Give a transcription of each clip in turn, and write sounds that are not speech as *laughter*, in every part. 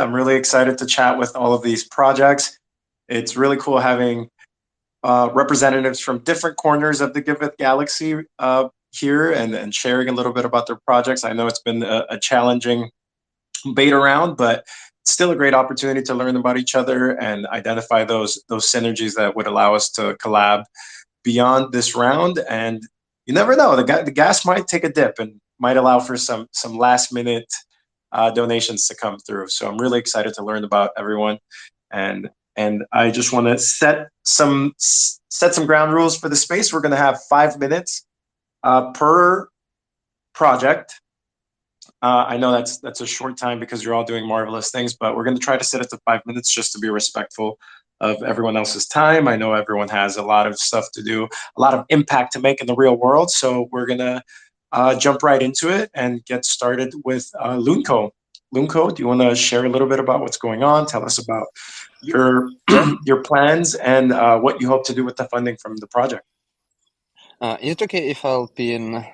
I'm really excited to chat with all of these projects. It's really cool having uh, representatives from different corners of the Giveth Galaxy uh, here and, and sharing a little bit about their projects. I know it's been a, a challenging beta round, but still a great opportunity to learn about each other and identify those those synergies that would allow us to collab beyond this round. And you never know, the, the gas might take a dip and might allow for some some last minute uh, donations to come through. So I'm really excited to learn about everyone, and and I just want to set some set some ground rules for the space. We're going to have five minutes uh, per project. Uh, I know that's that's a short time because you're all doing marvelous things, but we're going to try to set it to five minutes just to be respectful of everyone else's time. I know everyone has a lot of stuff to do, a lot of impact to make in the real world. So we're going to uh, jump right into it and get started with uh, Lunco. Lunco, do you want to share a little bit about what's going on? Tell us about your *clears throat* your plans and uh, what you hope to do with the funding from the project. Uh, is it okay if I'll pin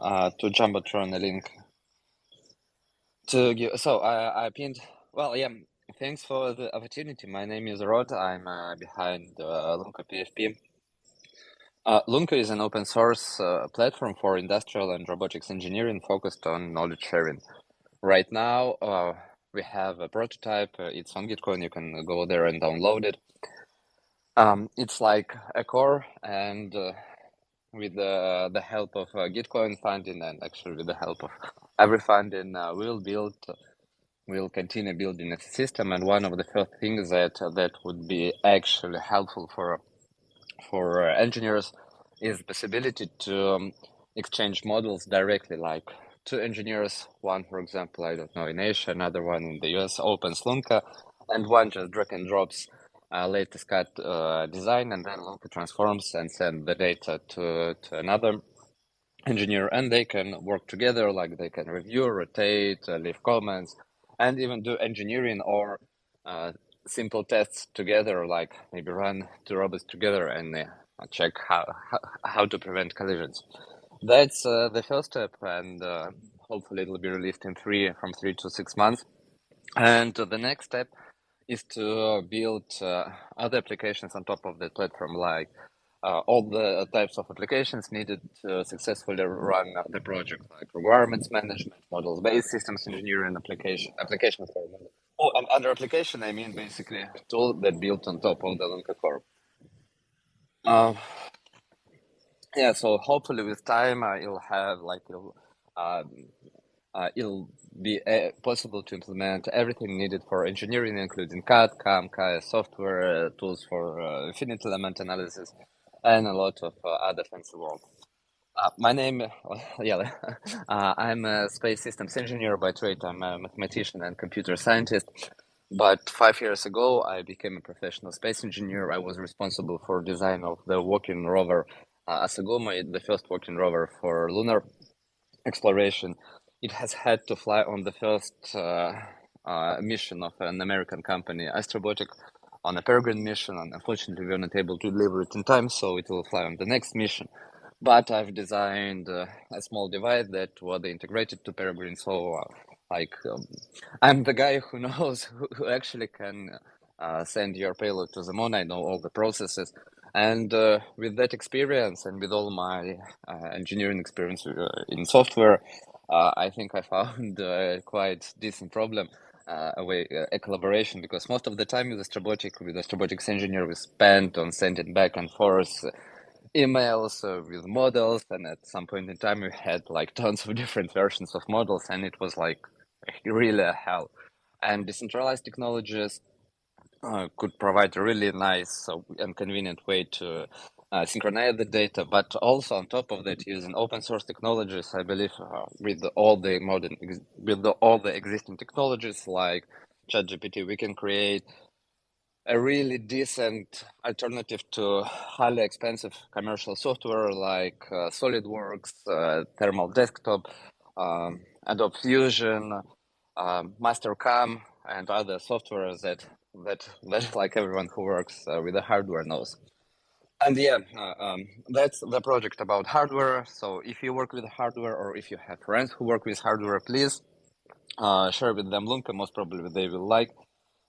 uh, to Jumbotron a link to give? So I, I pinned. Well, yeah. Thanks for the opportunity. My name is Rod. I'm uh, behind uh, Lunco PFP. Uh, Lunco is an open source uh, platform for industrial and robotics engineering focused on knowledge sharing. Right now, uh, we have a prototype. Uh, it's on Gitcoin. You can go there and download it. Um, it's like a core, and uh, with the the help of uh, Gitcoin funding, and actually with the help of every funding, we'll build we'll continue building a system and one of the first things that that would be actually helpful for for engineers is the possibility to um, exchange models directly like two engineers one for example i don't know in asia another one in the us opens Lunco and one just drag and drops uh, latest CAD uh, design and then Lunco transforms and send the data to, to another engineer and they can work together like they can review rotate uh, leave comments and even do engineering or uh, simple tests together, like maybe run two robots together and uh, check how, how, how to prevent collisions. That's uh, the first step, and uh, hopefully it'll be released in three from three to six months. And the next step is to build uh, other applications on top of the platform, like uh, all the types of applications needed to successfully run the project, like requirements management, models-based systems engineering, application application for Oh, and under application, I mean basically tool that built on top of the Lunco core. Uh, yeah, so hopefully with time, uh, you'll have like you'll, um, uh, it'll be uh, possible to implement everything needed for engineering, including CAD, CAM, KS software, uh, tools for uh, finite element analysis, and a lot of uh, other fancy work. Uh, my name, *laughs* yeah, *laughs* uh, I'm a space systems engineer by trade. I'm a mathematician and computer scientist. But five years ago, I became a professional space engineer. I was responsible for design of the walking rover uh, Asagumo, the first walking rover for lunar exploration. It has had to fly on the first uh, uh, mission of an American company, Astrobotic, on a Peregrine mission, and unfortunately we were not able to deliver it in time, so it will fly on the next mission. But I've designed uh, a small device that was integrated to Peregrine, so uh, like um, I'm the guy who *laughs* knows who, actually can uh, send your payload to the moon. I know all the processes, and uh, with that experience and with all my uh, engineering experience uh, in software, I think I found a *laughs* quite decent problem uh, a way a collaboration because most of the time with Astrobotic with Astrobotics engineer we spent on sending back and forth emails uh, with models and at some point in time we had like *laughs* tons of different versions of models and it was like really a hell. And decentralized technologies uh, could provide a really nice and convenient way to uh, synchronize the data, but also on top of that, using open source technologies, I believe, uh, with all the modern, with the, all the existing technologies like ChatGPT, we can create a really decent alternative to highly expensive commercial software like uh, SolidWorks, uh, Thermal Desktop, um, Adobe Fusion, um, Mastercam, and other software that that that *laughs* like everyone who works uh, with the hardware knows. And yeah, uh, um, that's the project about hardware. So if you work with hardware or if you have friends who work with hardware, please uh, share with them Lunco. Most probably they will like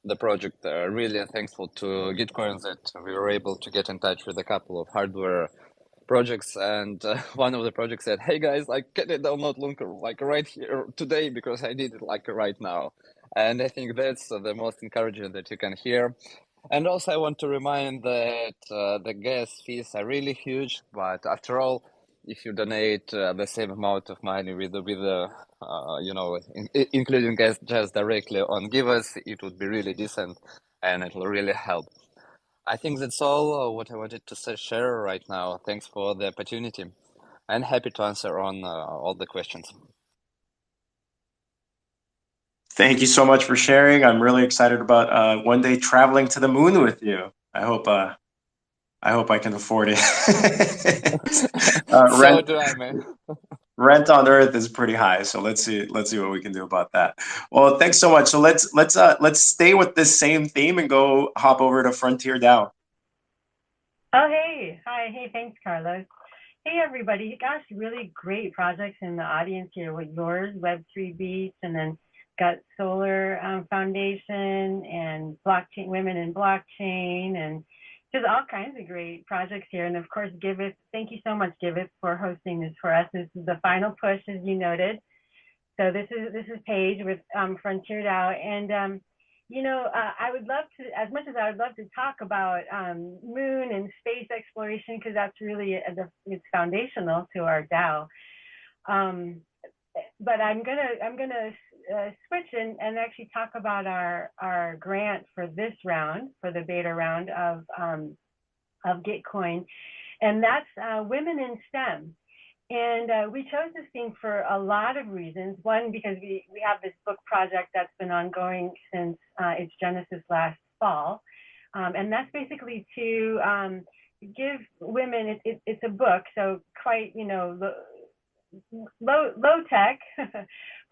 the project. Uh, really thankful to Gitcoin that we were able to get in touch with a couple of hardware projects. And uh, *laughs* one of the projects said hey guys like can i download Lunco like right here today because i need it like right now. And i think that's the most encouraging that you can hear. And also i want to remind that uh, the gas fees are really huge but after all if you donate uh, the same amount of money with with uh, uh, you know in, including just directly on Giveth it would be really decent and it will really help I think that's all uh, what I wanted to say, share right now. Thanks for the opportunity. and happy to answer on uh, all the questions. Thank you so much for sharing. I'm really excited about one day traveling to the moon with you. I hope I hope I can afford it. *laughs* uh, so rent, do I, man. *laughs* rent on Earth is pretty high, so let's see let's see what we can do about that. Well, thanks so much. So let's let's uh, let's stay with this same theme and go hop over to Frontier DAO. Oh hey, hi, hey, thanks, Carlos. Hey everybody, gosh, really great projects in the audience here with yours, Web3 Beach, and then got Solar um, Foundation and Blockchain Women in Blockchain and just all kinds of great projects here. And of course, Giveth, thank you so much, Giveth, for hosting this for us. This is the final push, as you noted. So this is this is Paige with um, Frontier DAO, and um, you know, uh, I would love to, as much as I would love to talk about um, moon and space exploration, because that's really a, uh, it's foundational to our DAO. Um, but I'm gonna I'm gonna uh, switch and, and actually talk about our, our grant for this round, for the beta round of, um, of Gitcoin. And that's uh, Women in STEM. And uh, we chose this theme for a lot of reasons. One, because we, we have this book project that's been ongoing since uh, its genesis last fall. Um, and that's basically to um, give women, it, it, it's a book, so quite, you know, low low tech, *laughs*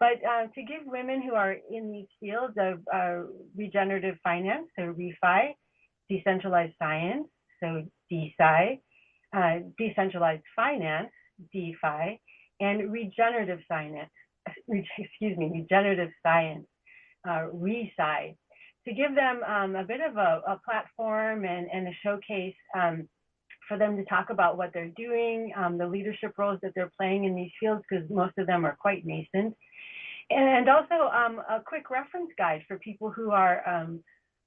but uh, to give women who are in these fields of uh, regenerative finance, so refi, decentralized science, so DeSci, uh, decentralized finance, DeFi, and regenerative science, *laughs* excuse me, regenerative science, uh, ReSci, to give them um, a bit of a, a platform and, and a showcase um, for them to talk about what they're doing, um, the leadership roles that they're playing in these fields, because most of them are quite nascent. And also um, a quick reference guide for people who are um,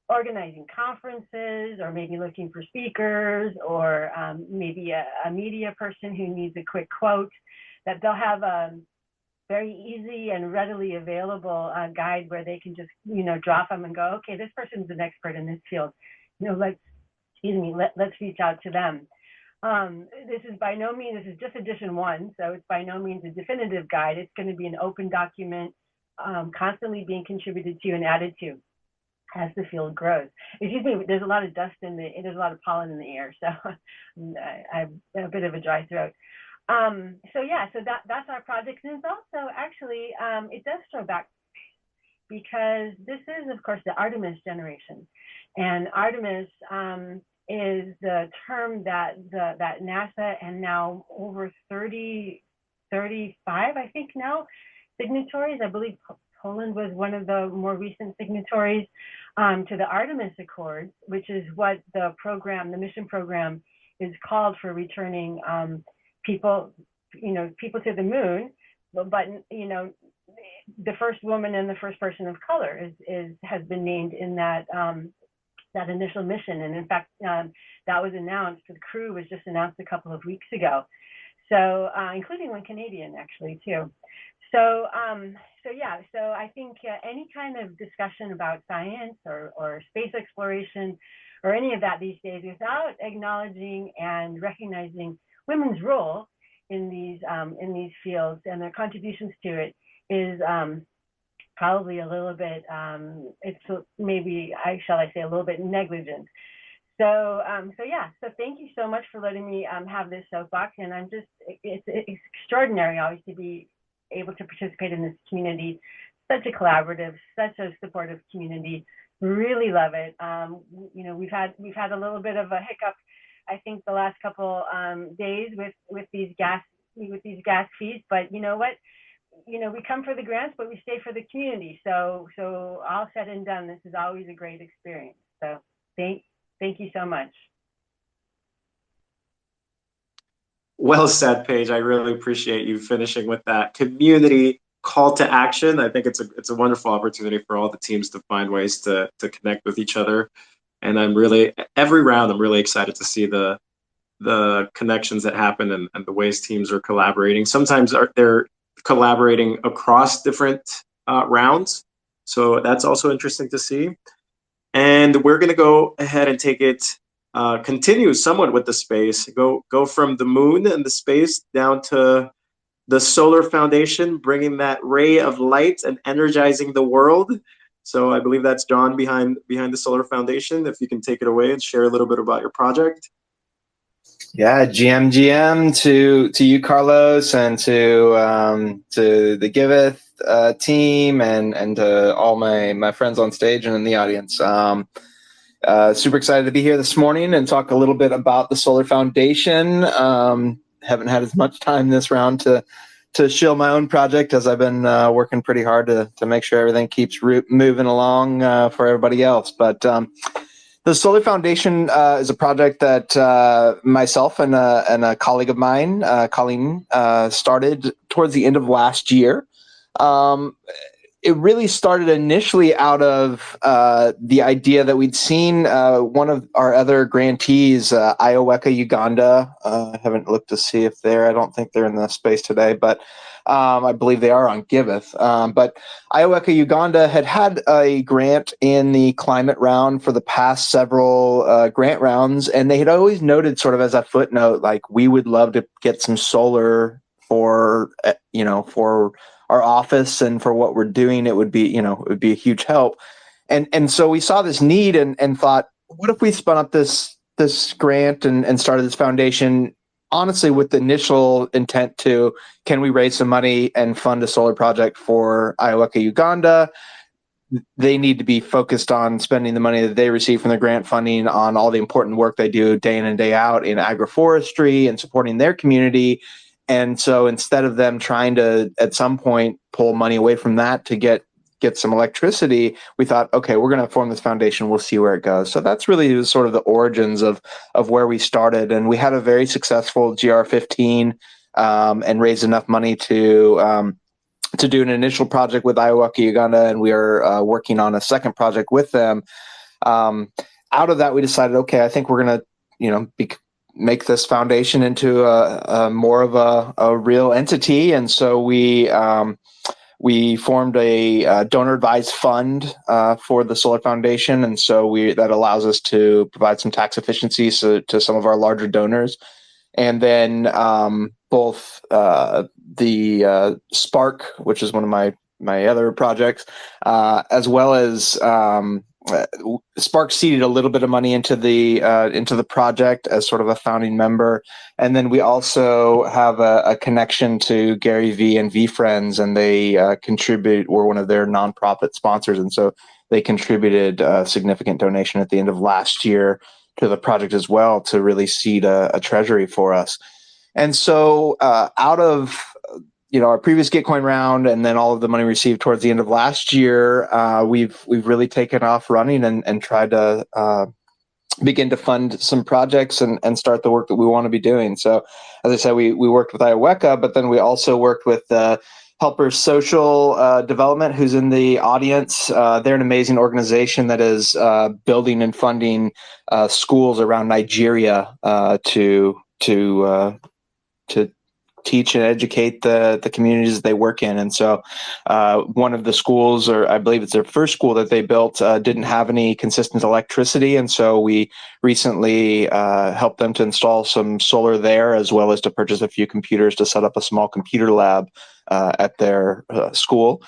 organizing conferences or maybe looking for speakers or um, maybe a, a, media person who needs a quick quote, that they'll have a very easy and readily available uh, guide where they can just, you know, drop them and go, okay, this person's an expert in this field. You know, let's excuse me, let, let's reach out to them. Um, this is by no means, this is just edition one, so it's by no means a definitive guide. It's going to be an open document, um, constantly being contributed to and added to as the field grows. Excuse me, there's a lot of dust in the, there's a lot of pollen in the air, so *laughs* I have a bit of a dry throat. Um, so yeah, so that, that's our project. And it's also actually, um, it does throw back because this is, of course, the Artemis generation. And Artemis um, is the term that the, that NASA and now over 30, 35, I think now, signatories. I believe Poland was one of the more recent signatories um, to the Artemis Accords, which is what the program, the mission program, is called for returning um, people, you know, people to the moon. But, but you know, the first woman and the first person of color is, is has been named in that um, that initial mission. And in fact, um, that was announced. The crew was just announced a couple of weeks ago. So, uh, including one Canadian actually too. So, um, so yeah. So I think uh, any kind of discussion about science or, or space exploration or any of that these days without acknowledging and recognizing women's role in these um, in these fields and their contributions to it is um, probably a little bit, um, it's maybe, I shall I say, a little bit negligent. So, um, so yeah, so thank you so much for letting me um, have this soapbox. And I'm just, it's, it's extraordinary always to be able to participate in this community. Such a collaborative, such a supportive community. Really love it. Um, you know, we've had we've had a little bit of a hiccup, I think, the last couple um, days with with these gas with these gas fees. But you know what? You know, we come for the grants, but we stay for the community. So, so all said and done, this is always a great experience. So thank, thank you so much. Well said, Paige. I really appreciate you finishing with that community call to action. I think it's a it's a wonderful opportunity for all the teams to find ways to to connect with each other. And I'm really every round I'm really excited to see the the connections that happen and, and the ways teams are collaborating. Sometimes are, they're collaborating across different uh, rounds. So that's also interesting to see. And we're going to go ahead and take it, uh, continue somewhat with the space, go, go from the moon and the space down to the solar foundation, bringing that ray of light and energizing the world. So I believe that's John behind behind the solar foundation. If you can take it away and share a little bit about your project. Yeah, GM GM to to you, Carlos, and to um, to the Giveth uh, team, and and to all my my friends on stage and in the audience. Um, uh, super excited to be here this morning and talk a little bit about the Solar Foundation. Um, haven't had as much time this round to to shill my own project as I've been uh, working pretty hard to to make sure everything keeps moving along uh, for everybody else. But um, the Solar Foundation uh, is a project that uh, myself and a, and a colleague of mine, uh, Colleen, uh, started towards the end of last year. Um, it really started initially out of uh, the idea that we'd seen uh, one of our other grantees, Ioweka Uganda. I haven't looked to see if they're, I don't think they're in the space today, but um, I believe they are on Giveth. Um, but Ioweka Uganda had had a grant in the climate round for the past several uh, grant rounds, and they had always noted, sort of as a footnote, like we would love to get some solar for uh, you know for our office and for what we're doing. It would be you know it would be a huge help, and and so we saw this need and and thought, what if we spun up this this grant and, and started this foundation honestly with the initial intent to can we raise some money and fund a solar project for Ioweka, Uganda? They need to be focused on spending the money that they receive from the grant funding on all the important work they do day in and day out in agroforestry and supporting their community. And so instead of them trying to at some point pull money away from that to get get some electricity, we thought, okay, we're going to form this foundation. We'll see where it goes. So that's really sort of the origins of of where we started, and we had a very successful GR15 um, and raised enough money to. Um, to do an initial project with Ioweka, Uganda, and we are uh, working on a second project with them. Um, out of that, we decided, okay, I think we're going to, you know, be, make this foundation into a, a more of a, a, real entity, and so we um, we formed a uh, donor advised fund uh, for the Solar Foundation, and so we that allows us to provide some tax efficiencies to, to some of our larger donors, and then um, both uh, the uh, Spark, which is one of my my other projects, uh, as well as um, uh, Spark seeded a little bit of money into the uh, into the project as sort of a founding member, and then we also have a, a connection to Gary Vee and VeeFriends, and they uh, contribute. We're one of their nonprofit sponsors, and so they contributed a significant donation at the end of last year to the project as well to really seed a, a treasury for us. And so, uh, out of you know our previous Gitcoin round and then all of the money received towards the end of last year, uh, we've we've really taken off running and, and tried to uh, begin to fund some projects and, and start the work that we want to be doing. So, as I said, we we worked with Ioweka, but then we also worked with uh, Helpers Social uh, Development, who's in the audience. Uh, they're an amazing organization that is uh, building and funding uh, schools around Nigeria uh, to to uh, to teach and educate the the communities they work in. And so, uh, one of the schools, or I believe it's their first school that they built, uh, didn't have any consistent electricity, and so we recently uh, helped them to install some solar there, as well as to purchase a few computers to set up a small computer lab uh, at their uh, school.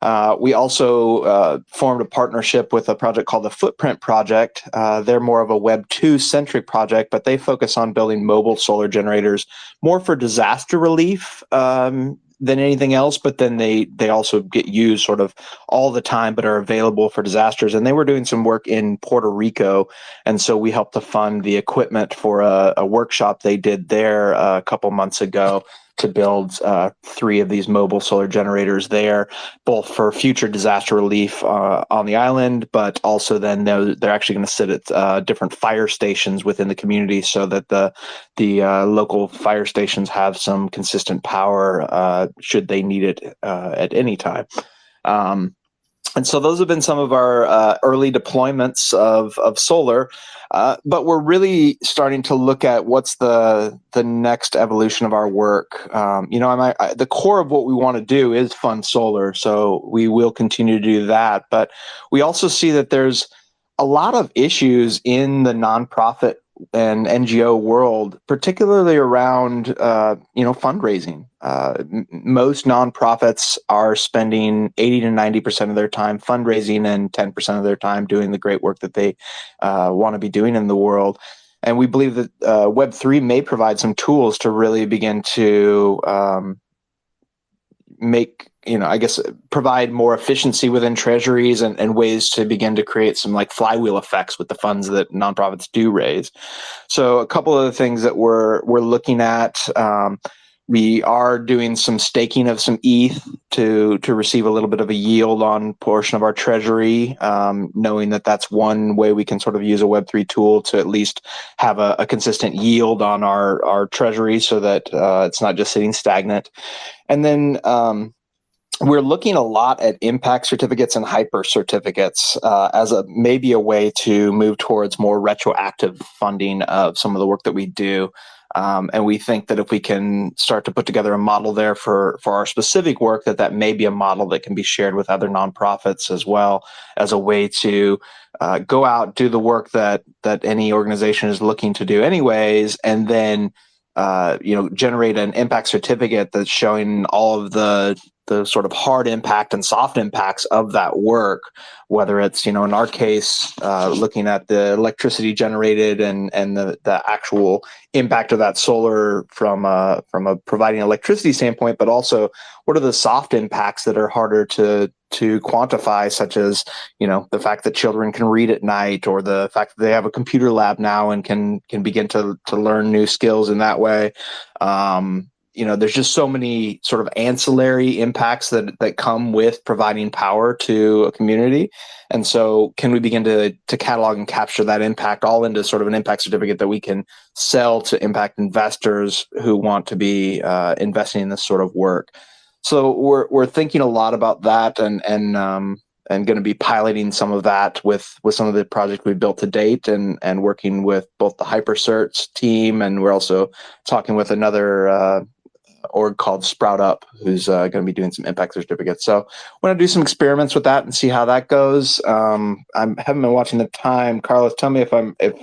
Uh, we also uh, formed a partnership with a project called the Footprint Project. Uh, they're more of a Web 2 centric project, but they focus on building mobile solar generators more for disaster relief um, than anything else. But then they, they also get used sort of all the time, but are available for disasters. And they were doing some work in Puerto Rico. And so we helped to fund the equipment for a, a workshop they did there uh, a couple months ago to build uh, three of these mobile solar generators there, both for future disaster relief uh, on the island, but also then they're, they're actually going to sit at uh, different fire stations within the community so that the the uh, local fire stations have some consistent power uh, should they need it at any time. Um, and so those have been some of our uh, early deployments of, of solar, uh, but we're really starting to look at what's the the next evolution of our work. Um, you know, I, I, the core of what we want to do is fund solar, so we will continue to do that. But we also see that there's a lot of issues in the nonprofit and NGO world, particularly around uh, you know fundraising. Uh, m- most nonprofits are spending eighty to ninety percent of their time fundraising and ten percent of their time doing the great work that they uh, want to be doing in the world. And we believe that uh, Web three may provide some tools to really begin to um, make you know, I guess provide more efficiency within treasuries and, and ways to begin to create some like flywheel effects with the funds that nonprofits do raise. So a couple of the things that we're we're looking at. Um, we are doing some staking of some ETH to to receive a little bit of a yield on portion of our treasury, um, knowing that that's one way we can sort of use a Web three tool to at least have a, a consistent yield on our our treasury, so that uh, it's not just sitting stagnant. And then um, we're looking a lot at impact certificates and hyper certificates uh, as a maybe a way to move towards more retroactive funding of some of the work that we do. Um, and we think that if we can start to put together a model there for for our specific work, that that may be a model that can be shared with other nonprofits as well as a way to uh, go out do the work that that any organization is looking to do anyways, and then uh, you know generate an impact certificate that's showing all of the the sort of hard impact and soft impacts of that work whether it's you know in our case uh, looking at the electricity generated and and the, the actual impact of that solar from a, from a providing electricity standpoint but also what are the soft impacts that are harder to to quantify such as you know the fact that children can read at night or the fact that they have a computer lab now and can can begin to to learn new skills in that way. Um, you know there's just so many sort of ancillary impacts that that come with providing power to a community. And so can we begin to to catalog and capture that impact all into sort of an impact certificate that we can sell to impact investors who want to be uh, investing in this sort of work? So we're we're thinking a lot about that and and um, and going to be piloting some of that with with some of the projects we've built to date and and working with both the hypercerts team and we're also talking with another uh, org called Sprout Up, who's uh, going to be doing some impact certificates. So we're going to do some experiments with that and see how that goes. Um, I haven't been watching the time. Carlos, tell me if I'm if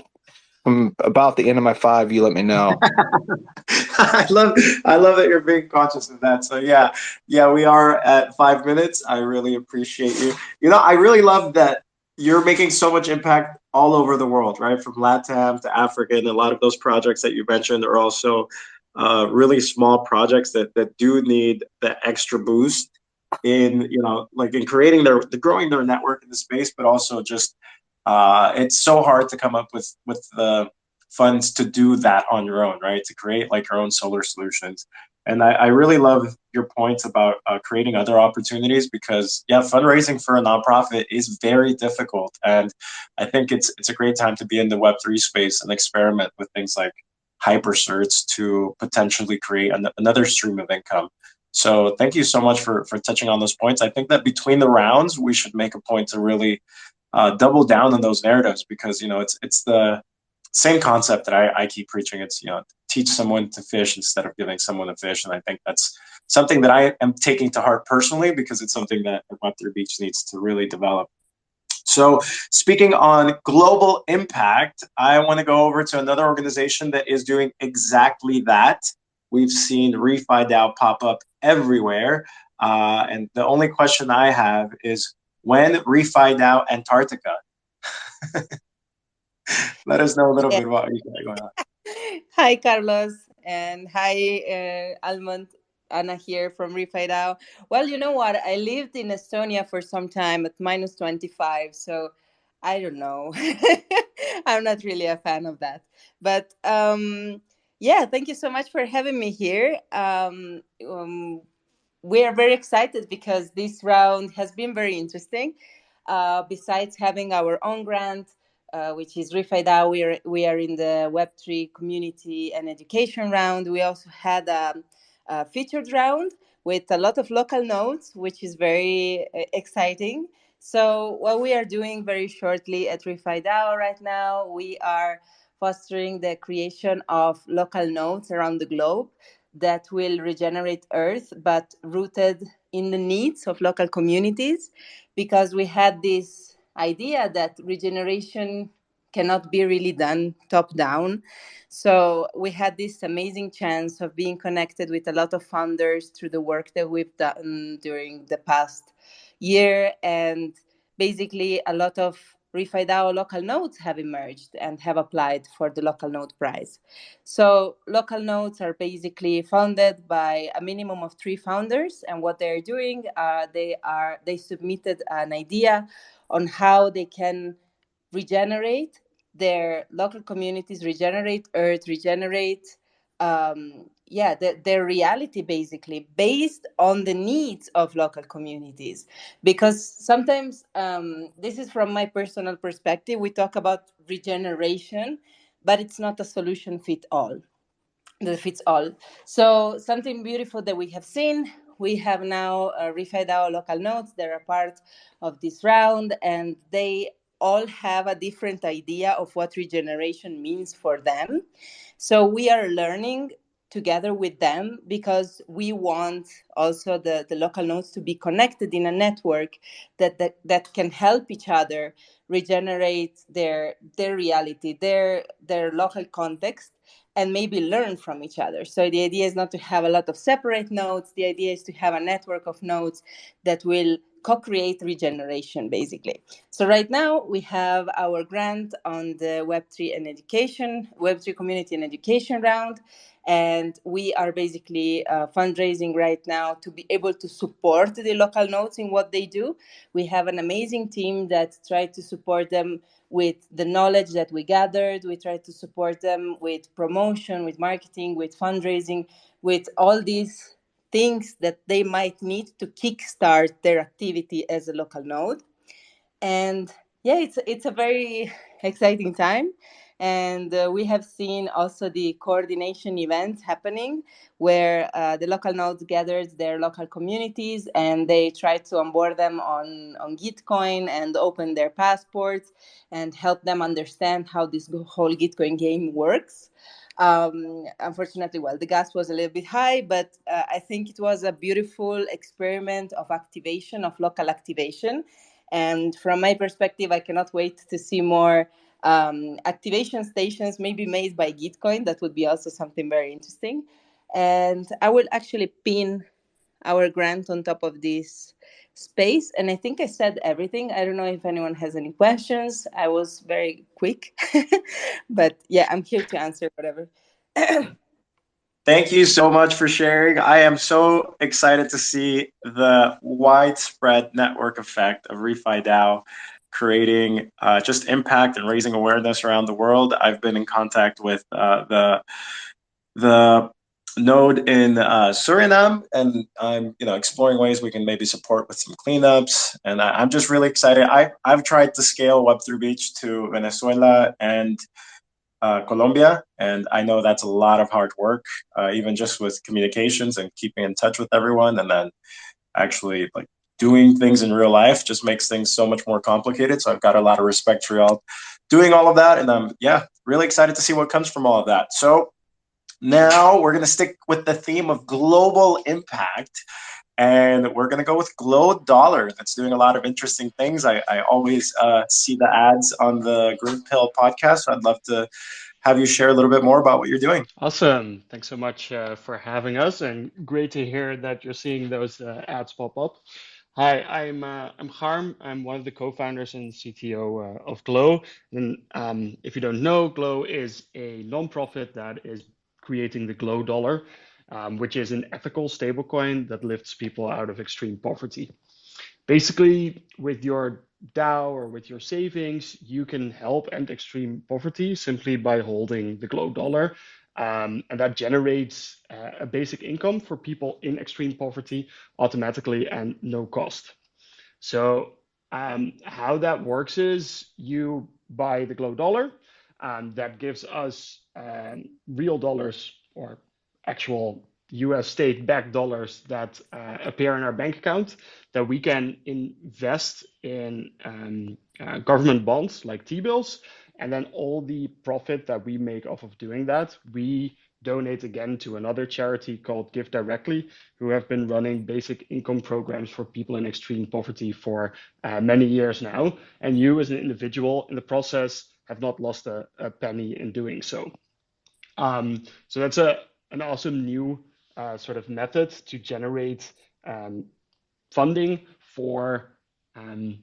I'm about the end of my five. You let me know. *laughs* I love I love that you're being conscious of that. So yeah, yeah, we are at five minutes. I really appreciate you. You know, I really love that you're making so much impact all over the world, right? From LATAM to Africa, and a lot of those projects that you mentioned are also uh, really small projects that that do need the extra boost in you know like in creating their the growing their network in the space, but also just uh, it's so hard to come up with with the funds to do that on your own, right? To create like your own solar solutions. And I, I really love your points about uh, creating other opportunities because yeah, fundraising for a nonprofit is very difficult, and I think it's it's a great time to be in the Web three space and experiment with things like hypercerts to potentially create an, another stream of income. So thank you so much for, for touching on those points. I think that between the rounds, we should make a point to really uh, double down on those narratives because, you know, it's, it's the same concept that I, I keep preaching. It's, you know, teach someone to fish instead of giving someone a fish. And I think that's something that I am taking to heart personally because it's something that Web3 Beach needs to really develop. So, speaking on global impact, I want to go over to another organization that is doing exactly that. We've seen ReFi DAO pop up everywhere. Uh, and the only question I have is when ReFi DAO Antarctica? *laughs* Let us know a little yeah. bit about what you got going on. *laughs* Hi, Carlos, and hi, uh, Almond. Anna here from ReFi DAO. Well, you know what? I lived in Estonia for some time at minus 25. So I don't know. *laughs* I'm not really a fan of that. But um, Yeah, thank you so much for having me here. Um, um, we are very excited because this round has been very interesting. Uh, besides having our own grant, uh, which is RefiDAO, we are, we are in the Web3 community and education round. We also had a, a featured round with a lot of local nodes, which is very uh, exciting. So what we are doing very shortly at RefiDAO right now, we are fostering the creation of local nodes around the globe that will regenerate Earth, but rooted in the needs of local communities, because we had this idea that regeneration cannot be really done top down. So we had this amazing chance of being connected with a lot of founders through the work that we've done during the past year. And basically, a lot of RefiDAO local nodes have emerged and have applied for the local node prize. So local nodes are basically founded by a minimum of three founders, and what they're doing, uh, they are they submitted an idea on how they can regenerate their local communities, regenerate Earth, regenerate um, yeah the, their reality basically based on the needs of local communities. Because sometimes um, this is from my personal perspective we talk about regeneration but it's not a solution fit all that fits all. So something beautiful that we have seen we have now uh, our local nodes. They're part of this round and they all have a different idea of what regeneration means for them so we are learning together with them because we want also the, the local nodes to be connected in a network that, that, that can help each other regenerate their their reality, their their local context, and maybe learn from each other. So the idea is not to have a lot of separate nodes. The idea is to have a network of nodes that will co-create regeneration, basically. So right now we have our grant on the Web3 and education, Web3 community and education round. And we are basically uh, fundraising right now to be able to support the local nodes in what they do. We have an amazing team that tries to support them with the knowledge that we gathered. We try to support them with promotion, with marketing, with fundraising, with all these things that they might need to kickstart their activity as a local node. And yeah, it's it's a very *laughs* exciting time. And uh, we have seen also the coordination events happening where uh, the local nodes gathers their local communities and they try to onboard them on, on Gitcoin and open their passports and help them understand how this whole Gitcoin game works. Um, unfortunately, well, the gas was a little bit high, but uh, I think it was a beautiful experiment of activation, of local activation. And from my perspective, I cannot wait to see more um, activation stations maybe made by Gitcoin. That would be also something very interesting. And I will actually pin our grant on top of this space. And I think I said everything. I don't know if anyone has any questions. I was very quick, *laughs* but yeah, I'm here to answer whatever. *clears throat* Thank you so much for sharing. I am so excited to see the widespread network effect of ReFi DAO creating uh, just impact and raising awareness around the world. I've been in contact with uh, the the node in uh, Suriname, and I'm you know exploring ways we can maybe support with some cleanups. And I, am just really excited. I I've tried to scale Web3 Beach to Venezuela and uh, Colombia. And I know that's a lot of hard work, uh, even just with communications and keeping in touch with everyone. And then actually like doing things in real life just makes things so much more complicated. So I've got a lot of respect for y'all doing all of that. And I'm, yeah, really excited to see what comes from all of that. So now we're going to stick with the theme of global impact and we're going to go with Glo Dollar. That's doing a lot of interesting things. I, I always uh, see the ads on the Green Pill podcast. So I'd love to have you share a little bit more about what you're doing. Awesome. Thanks so much uh, for having us, and great to hear that you're seeing those uh, ads pop up. Hi, I'm uh, I'm Harm. I'm one of the co-founders and CTO uh, of Glo. And um, if you don't know, Glo is a nonprofit that is creating the Glo Dollar um, which is an ethical stablecoin that lifts people out of extreme poverty. Basically, with your DAO or with your savings, you can help end extreme poverty simply by holding the Glo dollar. um, and that generates uh, a basic income for people in extreme poverty automatically and no cost. So um, how that works is you buy the Glo dollar, and that gives us um, real dollars or actual US state backed dollars that uh, appear in our bank account that we can invest in um, uh, government bonds like T bills. And then all the profit that we make off of doing that, we donate again to another charity called Give Directly, who have been running basic income programs for people in extreme poverty for uh, many years now. And you, as an individual in the process, have not lost a, a penny in doing so. Um, so that's a an awesome new uh, sort of method to generate um, funding for um,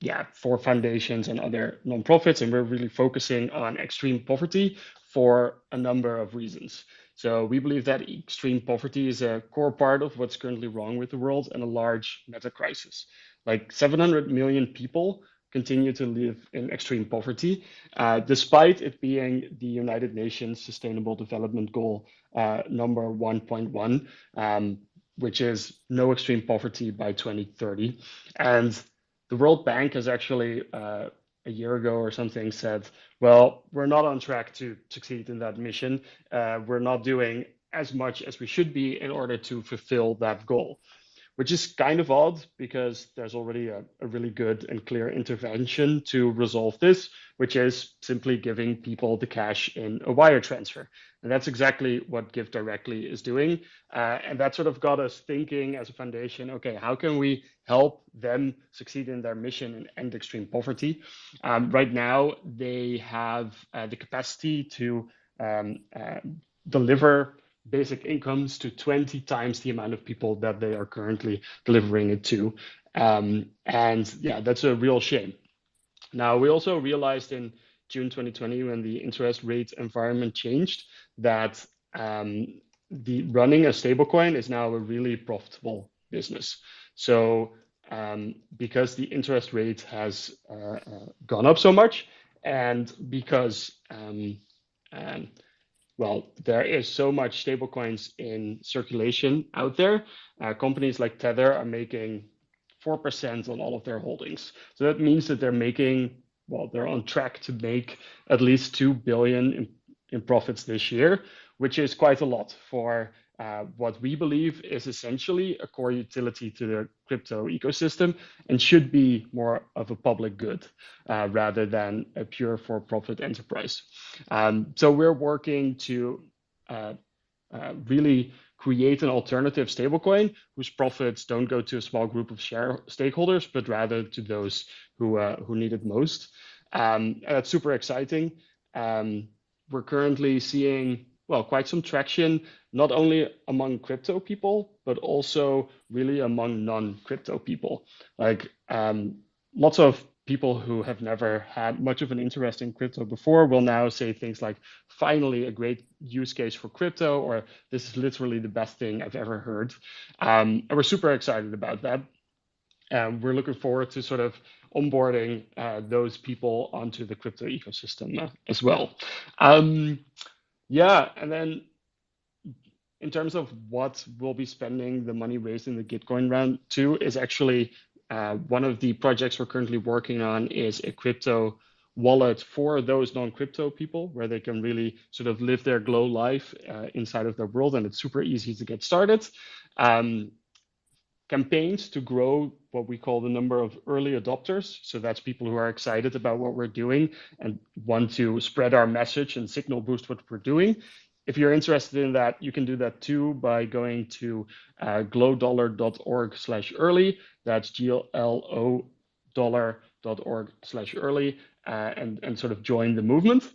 yeah for foundations and other nonprofits. And we're really focusing on extreme poverty for a number of reasons. So we believe that extreme poverty is a core part of what's currently wrong with the world and a large meta crisis like 700 million people continue to live in extreme poverty, uh, despite it being the United Nations Sustainable Development Goal uh, number 1.1, um, which is no extreme poverty by 2030. And the World Bank has actually uh, a year ago or something said, well, we're not on track to succeed in that mission. Uh, we're not doing as much as we should be in order to fulfill that goal which is kind of odd because there's already a, a, really good and clear intervention to resolve this, which is simply giving people the cash in a wire transfer. And that's exactly what Give Directly is doing. Uh, and that sort of got us thinking as a foundation, okay, how can we help them succeed in their mission and end extreme poverty? Um, right now, they have uh, the capacity to um, uh, deliver basic incomes to 20 times the amount of people that they are currently delivering it to. Um, and yeah, that's a real shame. Now, we also realized in June 2020, when the interest rate environment changed, that um, the running a stablecoin is now a really profitable business. So um, because the interest rate has uh, uh, gone up so much, and because um, um well, there is so much stablecoins in circulation out there. Uh, companies like Tether are making 4% on all of their holdings. So that means that they're making, well, they're on track to make at least 2 billion in, in profits this year, which is quite a lot for uh, what we believe is essentially a core utility to the crypto ecosystem and should be more of a public good uh, rather than a pure for profit enterprise. Um, so we're working to uh, uh, really create an alternative stablecoin whose profits don't go to a small group of share stakeholders, but rather to those who, uh, who need it most. Um, that's super exciting. Um, we're currently seeing well, quite some traction, not only among crypto people, but also really among non-crypto people. Like um, lots of people who have never had much of an interest in crypto before will now say things like, finally, a great use case for crypto, or this is literally the best thing I've ever heard. Um, and we're super excited about that. And we're looking forward to sort of onboarding uh, those people onto the crypto ecosystem uh, as well. Um, yeah, and then in terms of what we'll be spending the money raised in the Gitcoin round to is actually uh, one of the projects we're currently working on is a crypto wallet for those non-crypto people where they can really sort of live their glow life uh, inside of their world and it's super easy to get started. Um, campaigns to grow what we call the number of early adopters. So that's people who are excited about what we're doing and want to spread our message and signal boost what we're doing. If you're interested in that, you can do that too by going to uh, glodollar.org slash early. That's G-L-O dollar.org slash early uh, and, and sort of join the movement.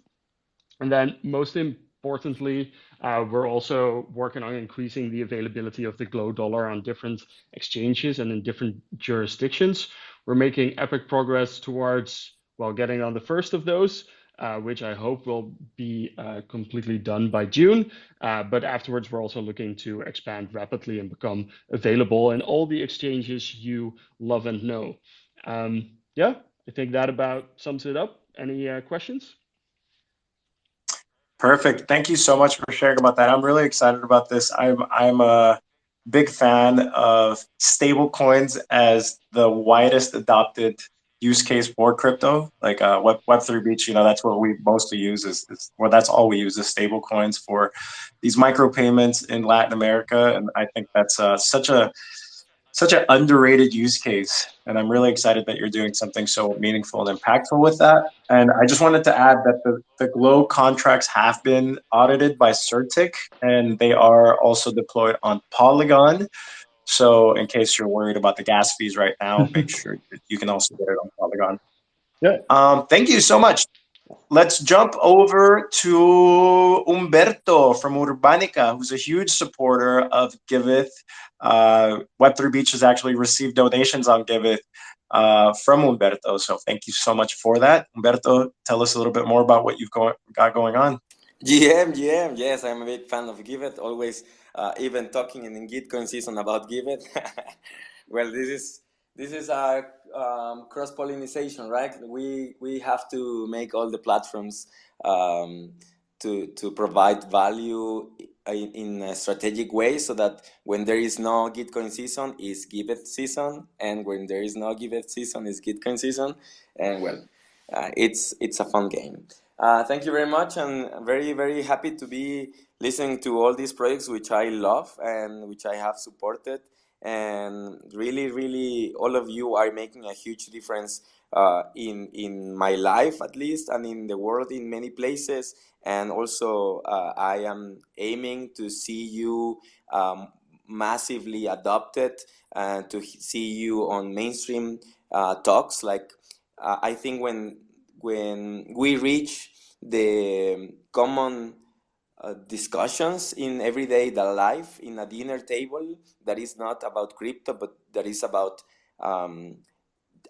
And then most importantly, uh, we're also working on increasing the availability of the Glo dollar on different exchanges and in different jurisdictions. We're making epic progress towards, well, getting on the first of those, uh, which I hope will be uh, completely done by June. Uh, but afterwards, we're also looking to expand rapidly and become available in all the exchanges you love and know. Um, yeah, I think that about sums it up. Any uh, questions? Perfect. Thank you so much for sharing about that. I'm really excited about this. I'm I'm a big fan of stable coins as the widest adopted use case for crypto. Like uh, Web Web3 Beach, you know, that's what we mostly use is, is well, that's all we use is stable coins for these micro payments in Latin America, and I think that's uh, such a such an underrated use case. And I'm really excited that you're doing something so meaningful and impactful with that. And I just wanted to add that the, the Glo contracts have been audited by CertiK and they are also deployed on Polygon. So in case you're worried about the gas fees right now, *laughs* make sure you can also get it on Polygon. Yeah. Um, thank you so much. Let's jump over to Umberto from Urbanica, who's a huge supporter of Giveth. Uh, Web3 Beach has actually received donations on Giveth uh, from Umberto. So thank you so much for that. Umberto, tell us a little bit more about what you've go got going on. GM, GM, yes, I'm a big fan of Giveth. Always, uh, even talking in Gitcoin season about Giveth. *laughs* well, this is this is a um, cross pollination, right? We we have to make all the platforms um, to to provide value in, a strategic way, so that when there is no Gitcoin season, is Giveth season, and when there is no Giveth season, is Gitcoin season, and well, uh, it's it's a fun game. Uh, thank you very much, and I'm very very happy to be listening to all these projects which I love and which I have supported and really really all of you are making a huge difference uh, in in my life at least and in the world in many places. And also uh, I am aiming to see you um, massively adopted and to see you on mainstream uh, talks. Like uh, I think when when we reach the common uh, discussions in everyday life in a dinner table that is not about crypto but that is about um,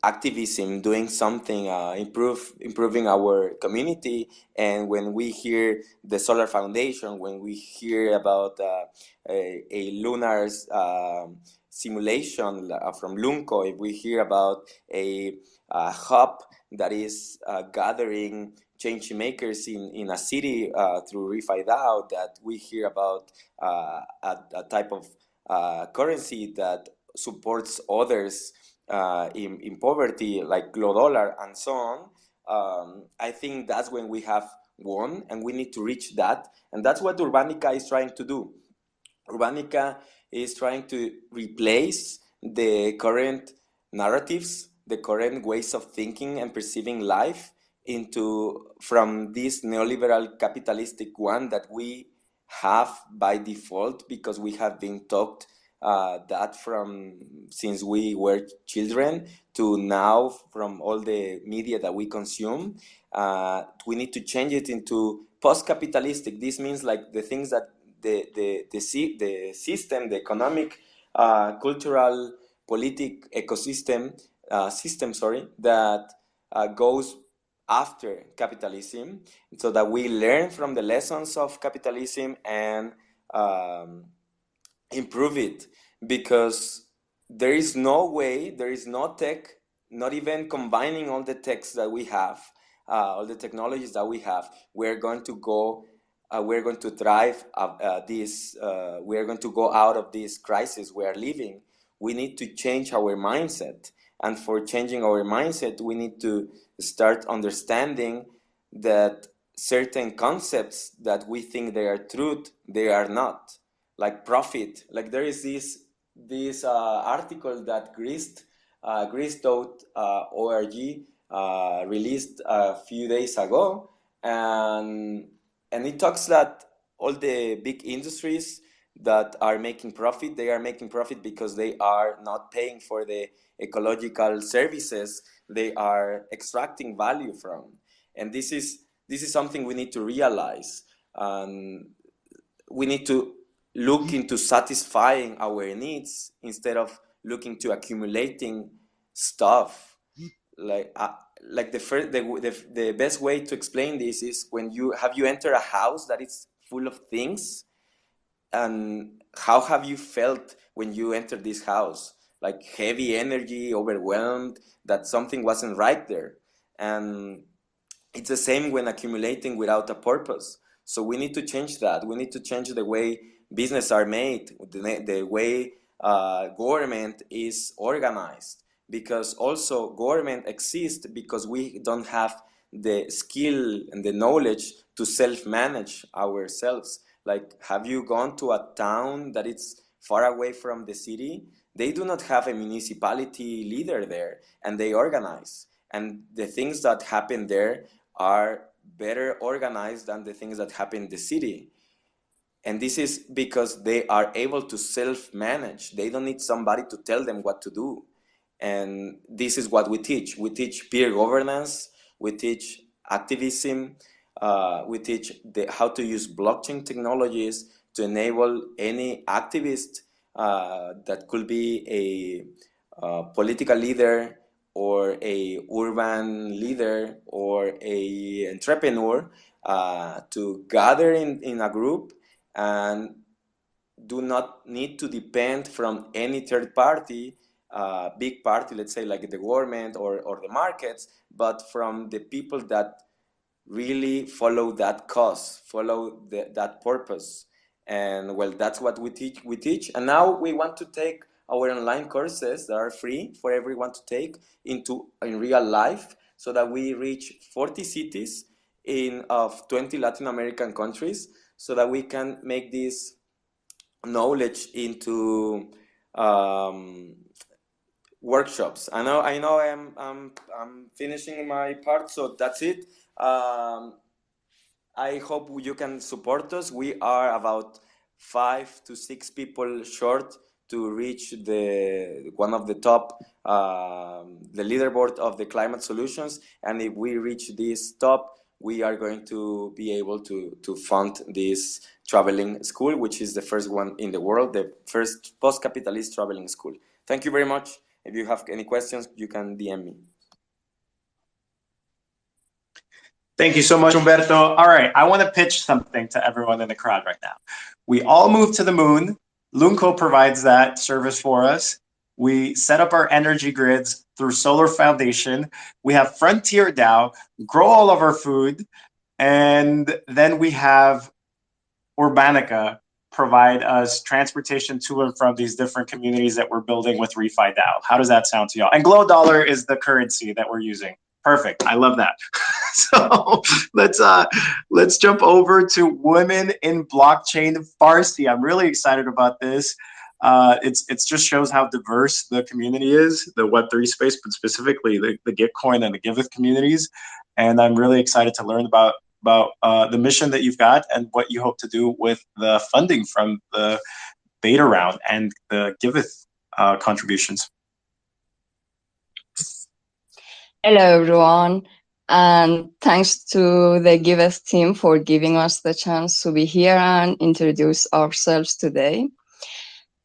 activism doing something uh, improve improving our community. And when we hear the solar foundation when we hear about uh, a, a lunar um, simulation uh, from lunco if we hear about a, a hub that is uh, gathering change makers in, in a city uh, through ReFi DAO that we hear about uh, a, a, type of uh, currency that supports others uh, in, in poverty like Glo Dollar and so on, um, I think that's when we have won and we need to reach that. And that's what Urbanica is trying to do. Urbanica is trying to replace the current narratives, the current ways of thinking and perceiving life into from this neoliberal capitalistic one that we have by default because we have been taught uh, that from since we were children to now from all the media that we consume uh, we need to change it into post-capitalistic. This means like the things that the the the, the system the economic uh, cultural politic ecosystem uh, system sorry that uh, goes after capitalism so that we learn from the lessons of capitalism and um, improve it because there is no way, there is no tech, not even combining all the techs that we have, uh, all the technologies that we have, we're going to go, uh, we're going to thrive uh, uh this, uh, we're going to go out of this crisis we are living. We need to change our mindset. And for changing our mindset, we need to start understanding that certain concepts that we think they are truth, they are not. Like profit, like there is this this uh, article that Grist, uh, Grist.org uh, released a few days ago, and and it talks that all the big industries that are making profit, they are making profit because they are not paying for the ecological services they are extracting value from. And this is, this is something we need to realize. Um, we need to look into satisfying our needs instead of looking to accumulating stuff. Like, uh, like the first, the, the, the best way to explain this is when you have you enter a house that is full of things, and how have you felt when you entered this house? Like heavy energy, overwhelmed, that something wasn't right there. And it's the same when accumulating without a purpose. So we need to change that. We need to change the way business are made, the, the way uh, government is organized. Because also government exists because we don't have the skill and the knowledge to self-manage ourselves. Like, have you gone to a town that is far away from the city? They do not have a municipality leader there, and they organize. And the things that happen there are better organized than the things that happen in the city. And this is because they are able to self-manage. They don't need somebody to tell them what to do. And this is what we teach. We teach peer governance, we teach activism, uh, we teach the, how to use blockchain technologies to enable any activist uh, that could be a uh, political leader or a urban leader or a entrepreneur uh, to gather in, in a group and do not need to depend from any third party, uh, big party, let's say like the government or, or the markets, but from the people that really follow that cause, follow the, that purpose. And well, that's what we teach. We teach, and now we want to take our online courses that are free for everyone to take into in real life, so that we reach 40 cities in of 20 Latin American countries, so that we can make this knowledge into um, workshops. I know, I know, I'm, I'm, I'm finishing my part, so that's it. Um, I hope you can support us. We are about five to six people short to reach the one of the top, uh, the leaderboard of the climate solutions. And if we reach this top, we are going to be able to, to fund this traveling school, which is the first one in the world, the first post-capitalist traveling school. Thank you very much. If you have any questions, you can DM me. Thank you so much, Humberto. All right, I want to pitch something to everyone in the crowd right now. We all moved to the moon. Lunco provides that service for us. We set up our energy grids through Solar Foundation. We have Frontier DAO, grow all of our food. And then we have Urbanica provide us transportation to and from these different communities that we're building with ReFi DAO. How does that sound to y'all? And Glo Dollar is the currency that we're using. Perfect. I love that. *laughs* so let's uh let's jump over to women in blockchain Farsi. I'm really excited about this. Uh, it's it's just shows how diverse the community is, the Web3 space, but specifically the, the Gitcoin and the Giveth communities. And I'm really excited to learn about about uh, the mission that you've got and what you hope to do with the funding from the beta round and the Giveth uh, contributions. Hello, everyone. And thanks to the Giveth team for giving us the chance to be here and introduce ourselves today.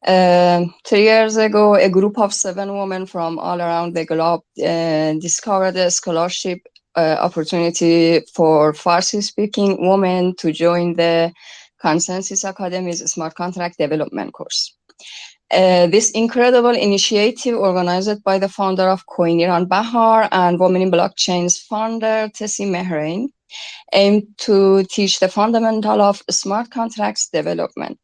Uh, three years ago, a group of seven women from all around the globe uh, discovered a scholarship uh, opportunity for Farsi-speaking women to join the Consensus Academy's Smart Contract Development course. Uh, this incredible initiative organized by the founder of Koiniran Bahar and Women in Blockchain's founder, Tessie Mehrain, aimed to teach the fundamental of smart contracts development.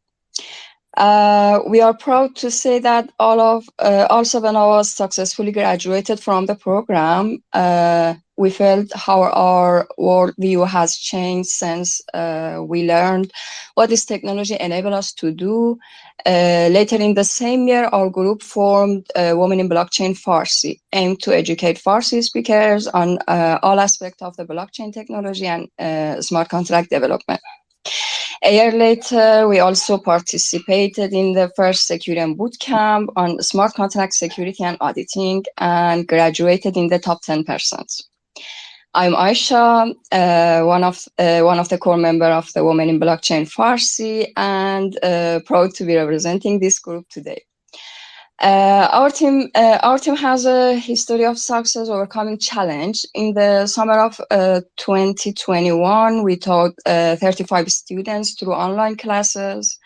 Uh, we are proud to say that all of uh, all seven of us successfully graduated from the program. Uh, we felt how our worldview has changed since uh, we learned what this technology enabled us to do. Uh, later in the same year, our group formed uh, Women in Blockchain Farsi, aimed to educate Farsi speakers on all aspects of the blockchain technology and smart contract development. A year later, we also participated in the first Secureum bootcamp on smart contract security and auditing and graduated in the top 10%. I'm Aisha, uh, one of uh, one of the core member of the Women in Blockchain Farsi, and uh, proud to be representing this group today. Uh, our team, uh, our team has a history of success overcoming challenge. In the summer of uh, 2021, we taught uh, 35 students through online classes,